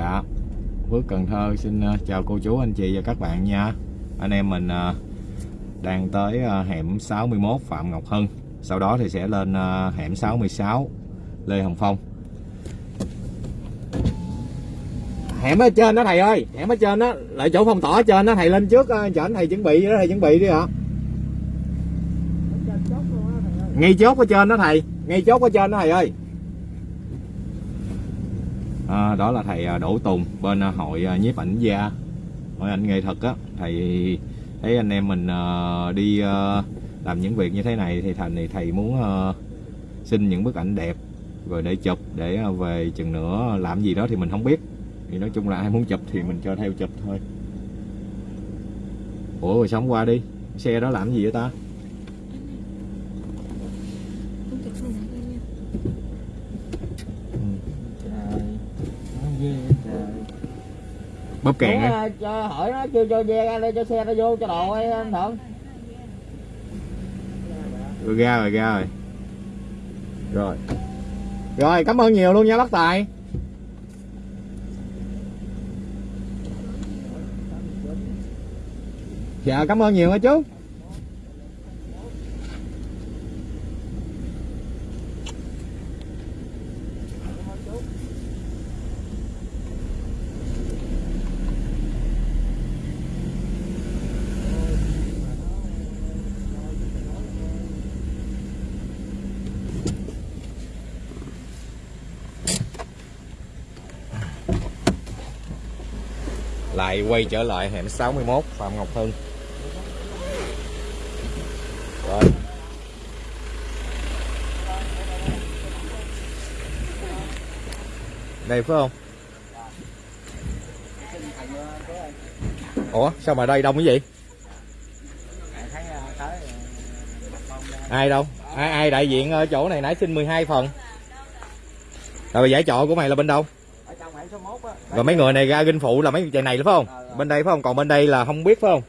Dạ. Phước Cần Thơ xin ờ, chào cô chú anh chị và các bạn nha. Anh em mình ờ, đang tới ờ, hẻm 61 Phạm Ngọc Hân. Sau đó thì sẽ lên hẻm 66 Lê Hồng Phong. Hẻm ở trên đó thầy ơi. Hẻm ở trên đó. Lại chỗ phong tỏa trên đó thầy lên trước anh thầy chuẩn bị đó thầy chuẩn bị đi ạ. Ngay chốt ở trên đó thầy. Ngay chốt ở trên đó thầy ơi à, đó là thầy à, Đỗ Tùng bên à, hội à, nhiếp ảnh gia hội ảnh nghệ thuật á. Thầy thấy anh em mình đi làm những việc như thế này thì thành thì thầy muốn xin những bức ảnh đẹp rồi để chụp để về chừng nữa làm gì đó thì mình không biết. Thì nói chung là ai muốn chụp thì mình cho theo chụp thôi. Ủa rồi sống qua đi. Xe đó làm gì vậy ta? Bóp á. Đúng, cho hỏi nó chưa cho ve ra đây cho xe nó vô cho đồ ấy anh thuận rồi ra rồi ra rồi. Rồi. Rồi cảm ơn nhiều luôn nha bác tài. Dạ cảm ơn nhiều nha chú lại quay trở lại hẻm 61 Phạm Ngọc Hưng. Rồi. Đây phải không? Ủa, sao mà đây đông cái gì ai đâu? Ai ai đại diện ở chỗ này nãy xin 12 phần. Rồi, giải trọ của mày là bên đâu? Rồi mấy người này ra ginh phụ là mấy chạy này phải không? Bên đây phải không? Còn bên đây là không biết phải không?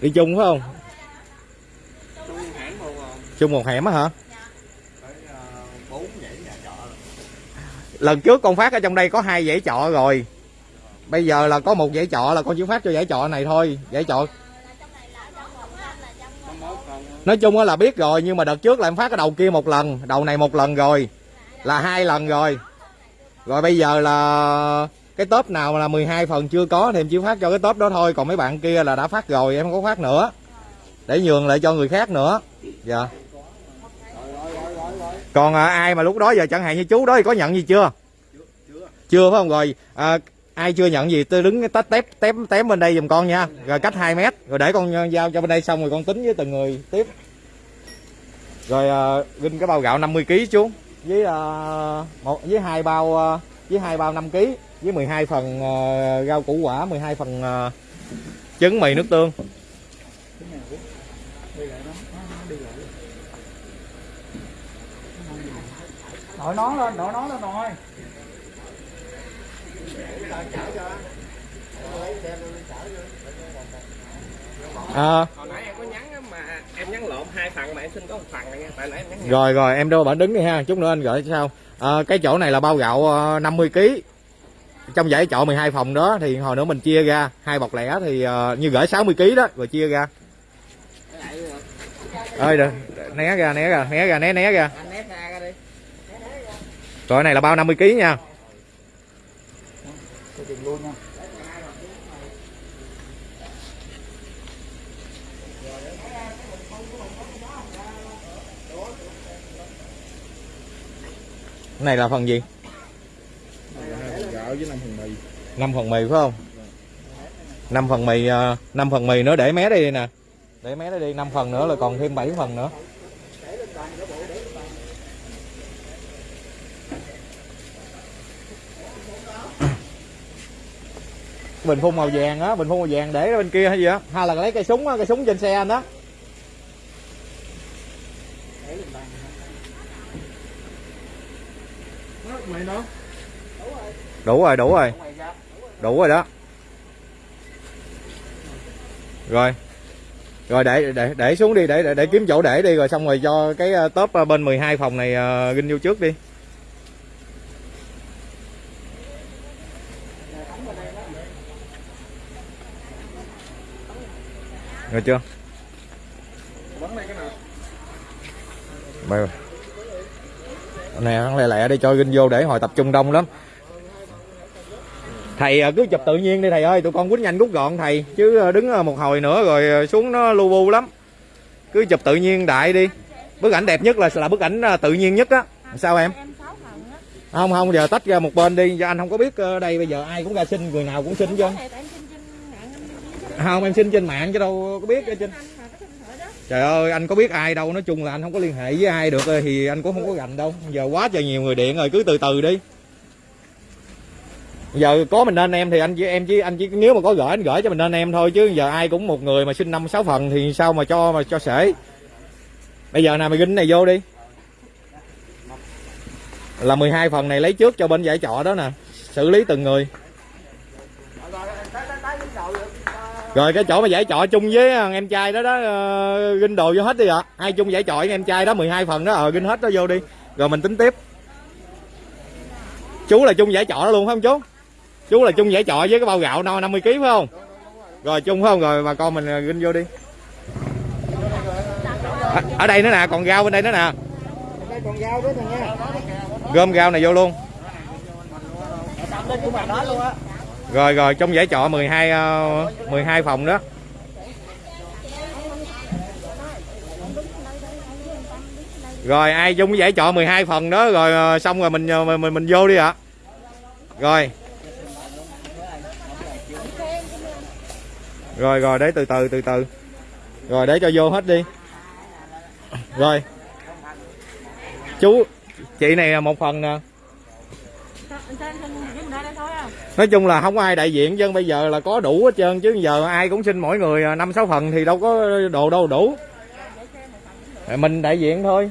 Đi chung phải không? Chung một hẻm á hả? Lần trước con phát ở trong đây có hai dãy trọ rồi. Bây giờ là có một dãy trọ là con chỉ phát cho dãy trọ này thôi. Dãy trọ nói chung á là biết rồi nhưng mà đợt trước là em phát cái đầu kia một lần đầu này một lần rồi là hai lần rồi rồi bây giờ là cái top nào là 12 phần chưa có thì em chỉ phát cho cái top đó thôi. Còn mấy bạn kia là đã phát rồi em không có phát nữa. Để nhường lại cho người khác nữa. Dạ. Còn à, ai mà lúc đó giờ chẳng hạn như chú đó thì có nhận gì chưa? Chưa phải không? Rồi à, ai chưa nhận gì? Tôi đứng tách tép tém tém bên đây giùm con nha. Rồi cách 2 mét. Rồi để con giao cho bên đây xong rồi con tính với từng người tiếp. Rồi à, ginh cái bao gạo 50 kg chú với à, một với hai bao à, với hai bao 5 kg với 12 phần à, rau củ quả 12 phần à, trứng mì nước tương. Đội nón lên đội nón lên rồi. À, hồi nãy em có nhắn á, mà em nhắn lộn hai phần mà em xin có một phần này nha tại nãy em nhắn rồi rồi em đâu bạn đứng đi ha chút nữa anh gửi sao? À, cái chỗ này là bao gạo à, 50 kg trong dãy trọ 12 phòng đó thì hồi nữa mình chia ra hai bọc lẻ thì à, như gửi 60 kg đó rồi chia ra. Ơi được né ra né ra né ra né né ra. Anh nép ra ra đi. Rồi cái này là bao 50 kg nha tôi tìm luôn nha cái này là phần gì? Gạo với 5 phần mì 5 phần mì phải không? 5 phần mì à, 5 phần mì nữa, để mé đây đi nè. Để mé đây đi 5 phần nữa là còn thêm 7 phần nữa. Bình phun màu vàng á, bình phun màu vàng để bên kia hay gì á? Hay là lấy cây súng á, cây súng trên xe anh đó đủ rồi đủ rồi. Đủ rồi đó. Rồi. Rồi để để để xuống đi để để, để kiếm chỗ để đi rồi xong rồi cho cái ờ, top ờ, bên 12 phòng này ờ, ginh vô trước đi. Rồi chưa? Mày nè lẹ lẹ đi cho ginh vô để hồi tập trung đông lắm thầy ờ, cứ chụp tự nhiên đi thầy ơi, tụi con quýnh nhanh rút gọn thầy, chứ ờ, đứng ờ, một hồi nữa rồi xuống nó lu bu lắm. Cứ chụp tự nhiên đại đi. Bức ảnh đẹp nhất là là bức ảnh tự nhiên nhất á. Sao em? Không không, giờ tách ra một bên đi. Cho anh không có biết đây bây giờ ai cũng ra xin, người nào cũng xin chứ. Không, em xin trên mạng chứ đâu có biết trên trời ơi, anh có biết ai đâu. Nói chung là anh không có liên hệ với ai được thì anh cũng không có gành đâu. Giờ quá trời nhiều người điện rồi, cứ từ từ đi giờ có mình nên em thì anh chỉ em chỉ anh chỉ nếu mà có gửi anh gửi cho mình nên em thôi chứ giờ ai cũng một người mà xin năm sáu phần thì sao mà cho mà cho sể. Bây giờ nào mày ginh này vô đi. Là 12 phần này lấy trước cho bên giải trọ đó nè xử lý từng người. Rồi cái chỗ mà giải trọ chung với em trai đó đó uh, ginh đồ vô hết đi ạ. Ai chung giải trọ với em trai đó 12 phần đó ờ ginh hết đó vô đi. Rồi mình tính tiếp. Chú là chung giải trọ đó luôn phải không chú? Chú là chung giải trọ với cái bao gạo no 50 kg phải không? Rồi chung phải không? Rồi bà con mình à, ginh vô đi. À, ở đây nữa nè còn rau bên đây nữa nè. Gom rau này vô luôn. Rồi rồi trong giải trọ 12 12 ờ, phòng đó. Rồi ai chung cái giải trọ 12 phần đó rồi ờ, xong rồi mình ờ, mình mình, mình vô đi ạ. À. rồi. Rồi rồi, để từ từ từ từ. Rồi, để cho vô hết đi. Rồi. Chú, chị này là một phần nè. Nói chung là không ai đại diện dân bây giờ là có đủ hết trơn, chứ giờ ai cũng xin mỗi người à, năm, sáu phần thì đâu có đồ, đâu đủ. Mình đại diện thôi.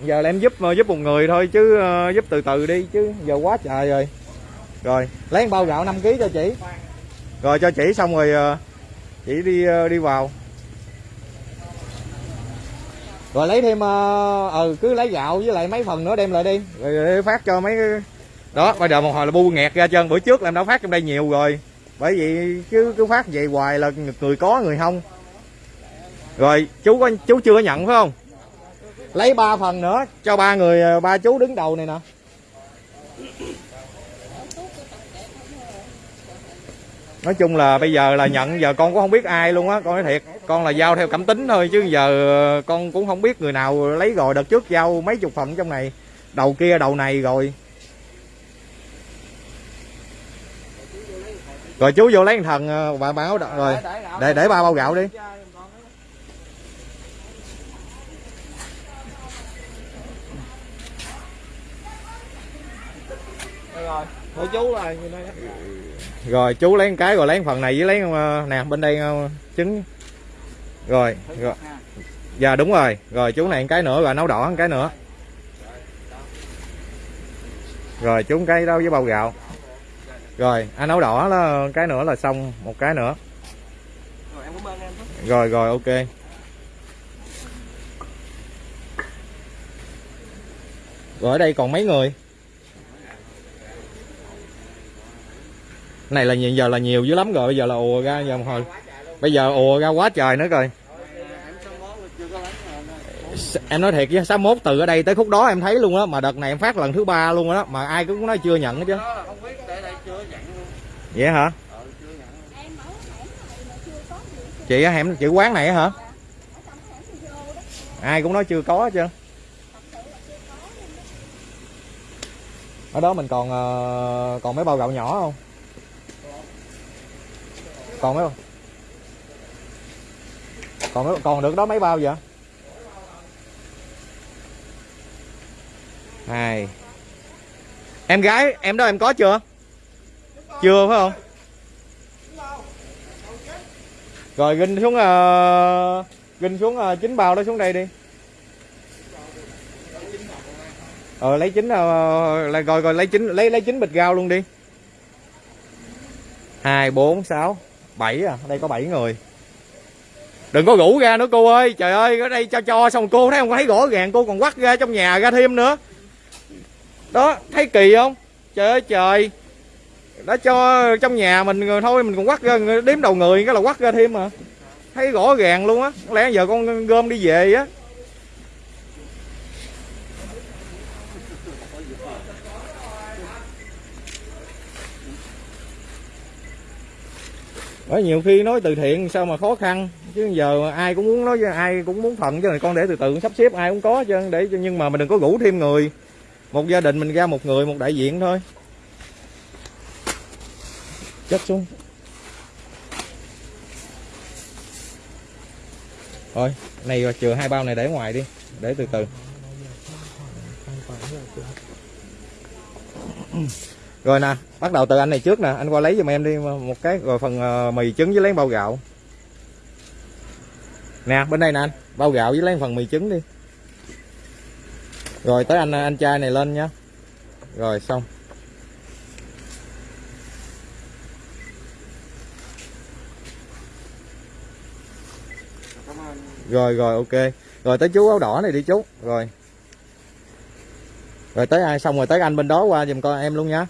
Giờ là em giúp ờ, giúp một người thôi, chứ ờ, giúp từ từ đi, chứ giờ quá trời rồi. Rồi, lấy bao gạo 5 kg cho chị. Rồi, cho chị xong rồi ờ, chị đi ờ, đi vào. Rồi lấy thêm ờ, ừ cứ lấy gạo với lại mấy phần nữa đem lại đi. Rồi, rồi phát cho mấy đó bây giờ một hồi là bu nghẹt ra trơn. Bữa trước là em đã phát trong đây nhiều rồi. Bởi vì chứ cứ phát vậy hoài là người có người không. Rồi chú có chú chưa có nhận phải không? Lấy ba phần nữa. Cho ba người ba chú đứng đầu này nè nói chung là bây giờ là nhận giờ con cũng không biết ai luôn á con nói thiệt con là giao theo cảm tính thôi chứ giờ con cũng không biết người nào lấy rồi đợt trước giao mấy chục phần trong này đầu kia đầu này rồi rồi chú vô lấy thần ờ, bà báo rồi để để ba bao gạo đi rồi của chú rồi như đây đó. Rồi chú lấy cái rồi lấy phần này với lấy ờ, nè bên đây ờ, trứng. Rồi rồi. dạ đúng rồi. Rồi chú này cái nữa rồi nấu đỏ cái nữa. Rồi chú cái đâu với bao gạo. Rồi anh nấu đỏ là cái nữa là xong một cái nữa. Rồi rồi ok. Rồi ở đây còn mấy người này là hiện giờ là nhiều dữ lắm rồi, bây giờ là ùa ra, giờ một hồi bây giờ ùa ra quá trời nữa rồi. Em nói thiệt với 61 từ ở đây tới khúc đó em thấy luôn á, mà đợt này em phát lần thứ ba luôn đó mà ai cũng nói chưa nhận hết chứ. Chưa vậy hả? Chị á, hẻm chị quán này hả? Ai cũng nói chưa có hết trơn ở đó mình còn ờ, còn mấy bao gạo nhỏ không? Còn mấy còn mấy, còn được đó mấy bao vậy? Hai. Em gái em đó em có chưa? Chưa phải không? Rồi ginh xuống uh, ginh xuống uh, chín bao đó xuống đây đi. Ờ lấy chín ờ, uh, lại rồi rồi lấy chín lấy lấy chín bịch gao luôn đi. Hai bốn sáu bảy à đây có bảy người. Đừng có rủ ra nữa, cô ơi. Trời ơi, ở đây cho cho xong cô thấy không? Thấy rõ ràng cô còn quắt ra trong nhà ra thêm nữa. Đó, thấy kỳ không? Trời ơi, trời. Đã cho trong nhà mình thôi, mình còn quắt ra đếm đầu người, cái là quắt ra thêm mà thấy rõ ràng luôn á. Lẽ giờ con gom đi về á. Bởi nhiều khi nói từ thiện sao mà khó khăn? Chứ giờ ai cũng muốn nói ai cũng muốn phần chứ này con để từ từ sắp xếp ai cũng có chứ để nhưng mà mình đừng có rủ thêm người. Một gia đình mình ra một người một đại diện thôi. Chất xuống. Thôi này chừa hai bao này để ngoài đi để từ từ rồi nè, bắt đầu từ anh này trước nè. Anh qua lấy giùm em đi, một cái rồi phần ờ, mì trứng với lấy bao gạo. Nè, bên đây nè anh, bao gạo với lấy phần mì trứng đi. Rồi tới anh anh trai này lên nhá. Rồi, xong. Rồi rồi, ok. Rồi tới chú áo đỏ này đi chú. Rồi. Rồi tới ai? Xong rồi tới anh bên đó qua giùm con em luôn nhá.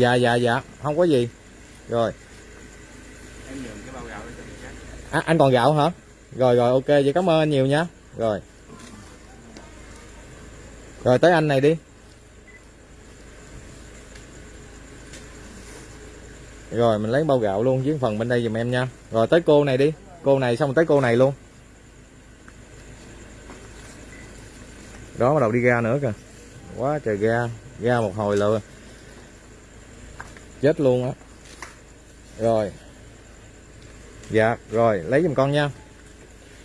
Dạ dạ dạ. Không có gì. Rồi. Em nhường cái bao gạo cho người khác à, anh còn gạo hả? Rồi rồi ok. Vậy cảm ơn anh nhiều nha. Rồi. Rồi tới anh này đi. Rồi mình lấy bao gạo luôn với phần bên đây giùm em nha. Rồi tới cô này đi. Cô này xong tới cô này luôn. Đó bắt đầu đi ra nữa kìa. Quá trời ra. Ra một hồi là chết luôn á. Rồi. Dạ rồi lấy giùm con nha.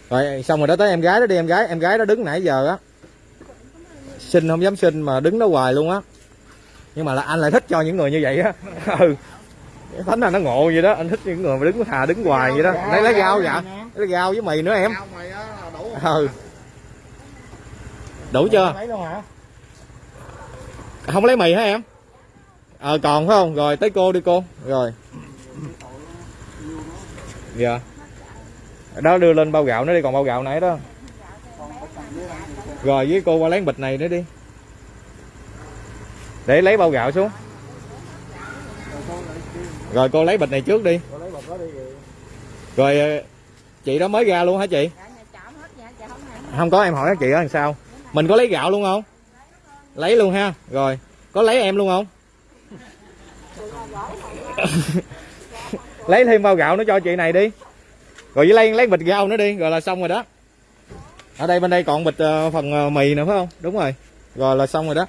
Rồi xong rồi đó tới em gái đó đi em gái em gái đó đứng nãy giờ á. Xin không dám xin mà đứng đó hoài luôn á. Nhưng mà là anh lại thích cho những người như vậy á. Ừ. Thánh là nó ngộ vậy đó anh thích những người mà đứng thà đứng hoài vậy đó. Lấy lấy rau dạ lấy rau với mì nữa em. Ừ. Đủ chưa? Không lấy mì hả em ờ còn phải không? Rồi, tới cô đi cô. Rồi. Dạ. Đó, đưa lên bao gạo nữa đi, còn bao gạo nãy đó. Rồi, với cô qua lấy bịch này nữa đi. Để lấy bao gạo xuống. Rồi, cô lấy bịch này trước đi. Rồi ờ, chị đó mới ra luôn hả chị? Không có, em hỏi chị đó làm sao. Mình có lấy gạo luôn không? Lấy luôn ha. Rồi, có lấy em luôn không? lấy thêm bao gạo nữa cho chị này đi. Rồi với lấy lấy bịch rau nữa đi rồi là xong rồi đó. Ở đây bên đây còn bịch uh, phần uh, mì nữa phải không? Đúng rồi. Rồi là xong rồi đó.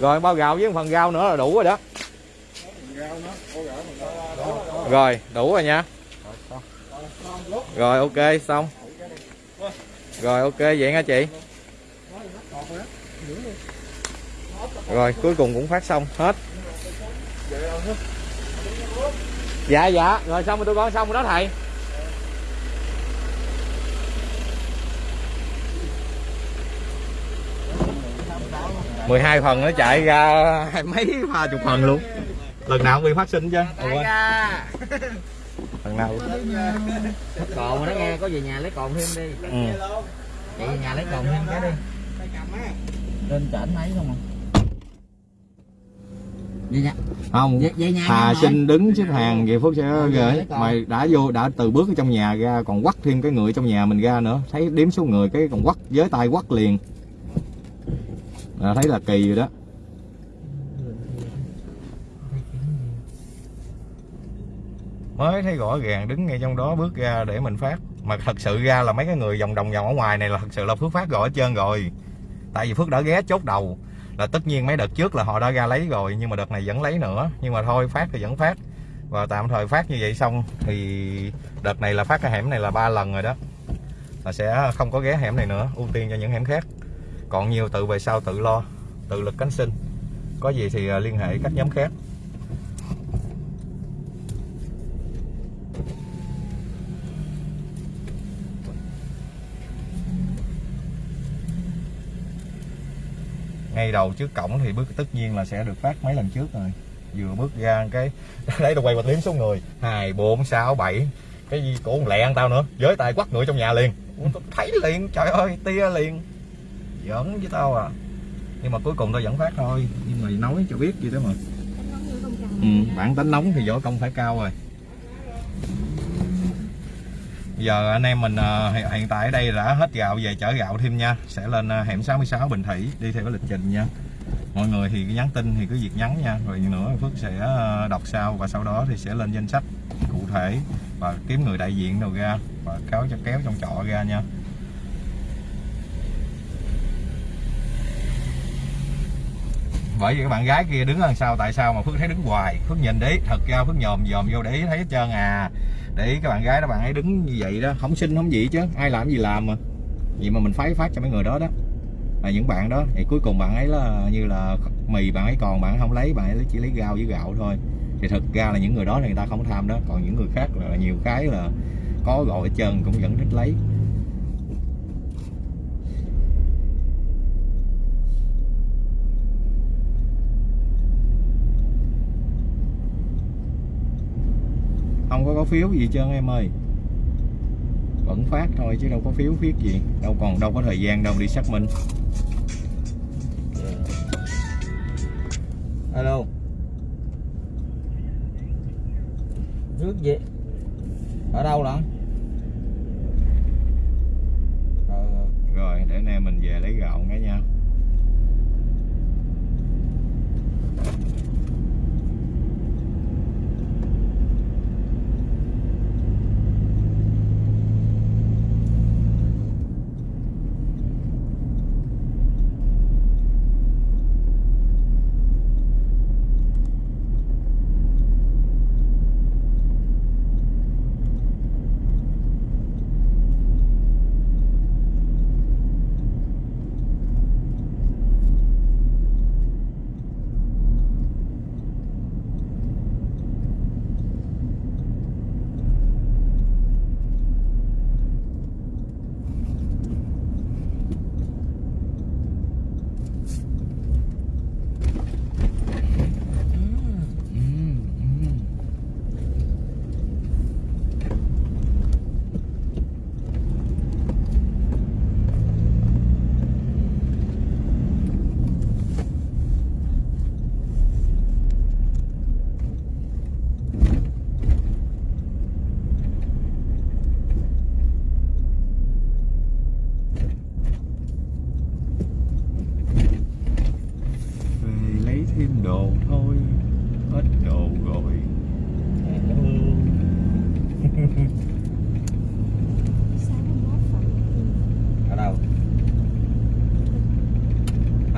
Rồi bao gạo với phần rau nữa là đủ rồi đó đó. Rồi đủ rồi nha. Rồi ok xong. Rồi ok vậy nha chị rồi cuối cùng cũng phát xong hết. Dạ dạ. Rồi xong rồi tụi con xong rồi đó thầy. Mười hai phần nó chạy ra hai mấy ba chục phần luôn. Lần nào cũng bị phát sinh chứ. Ủa, lần nào còn mà nó nghe có về nhà lấy còn thêm đi. Ừ. chị về nhà lấy còn thêm cái đi. Lên trển mấy không à không. Về, về nhà Hà nha, xin đứng xếp hàng về Phước sẽ Ờ, gửi. lấy con. mày đã vô đã từ bước ở trong nhà ra còn quắt thêm cái người trong nhà mình ra nữa. Thấy đếm số người cái còn quắt với tay quắt liền. Là thấy là kỳ rồi đó. Mới thấy rõ ràng đứng ngay trong đó bước ra để mình phát. Mà thật sự ra là mấy cái người vòng đồng vòng ở ngoài này là thật sự là Phước phát rồi hết trơn rồi. Tại vì Phước đã ghé chốt đầu là tất nhiên mấy đợt trước là họ đã ra lấy rồi, nhưng mà đợt này vẫn lấy nữa. Nhưng mà thôi, phát thì vẫn phát. Và tạm thời phát như vậy xong thì đợt này là phát cái hẻm này là ba lần rồi đó. Là sẽ không có ghé hẻm này nữa, ưu tiên cho những hẻm khác. Còn nhiều tự về sau tự lo, tự lực cánh sinh. Có gì thì à, liên hệ các nhóm khác. Ngay đầu trước cổng thì bước tất nhiên là sẽ được phát mấy lần trước rồi. Vừa bước ra cái lấy đồ quay và đếm số người hai bốn sáu bảy. Cái gì cũng lẹ ăn tao nữa. Với tay quắt người trong nhà liền. Thấy liền. Trời ơi tia liền. Giỡn với tao à. Nhưng mà cuối cùng tôi vẫn phát thôi. Nhưng mà nói cho biết gì đó mà. Ừ, bản tính nóng thì võ công phải cao rồi giờ anh em mình uh, hiện, tại ở đây đã hết gạo về chở gạo thêm nha. Sẽ lên uh, hẻm 66 Bình Thủy đi theo cái lịch trình nha. Mọi người thì cứ nhắn tin thì cứ việc nhắn nha. Rồi nữa Phước sẽ à, đọc sau và sau đó thì sẽ lên danh sách cụ thể và kiếm người đại diện đầu ra và kéo cho kéo trong trọ ra nha. Bởi vì các bạn gái kia đứng đằng sau tại sao mà phước thấy đứng hoài? Phước nhìn đấy thật ra phước nhòm dòm vô để ý thấy hết trơn à để ý các bạn gái đó, bạn ấy đứng như vậy đó, không xin, không gì chứ. Ai làm gì làm mà. Vậy mà mình phái phát cho mấy người đó đó. Là những bạn đó, thì cuối cùng bạn ấy là như là mì bạn ấy còn, bạn ấy không lấy, bạn ấy chỉ lấy rau với gạo thôi. Thì thực ra là những người đó thì người ta không tham đó. Còn những người khác là nhiều cái là có gọi hết trơn, cũng vẫn thích lấy. Phiếu gì trơn em ơi? Vẫn phát thôi chứ đâu có phiếu viết gì. Đâu còn, đâu có thời gian đâu, đi xác minh. Alo. Rước gì? Ở đâu lận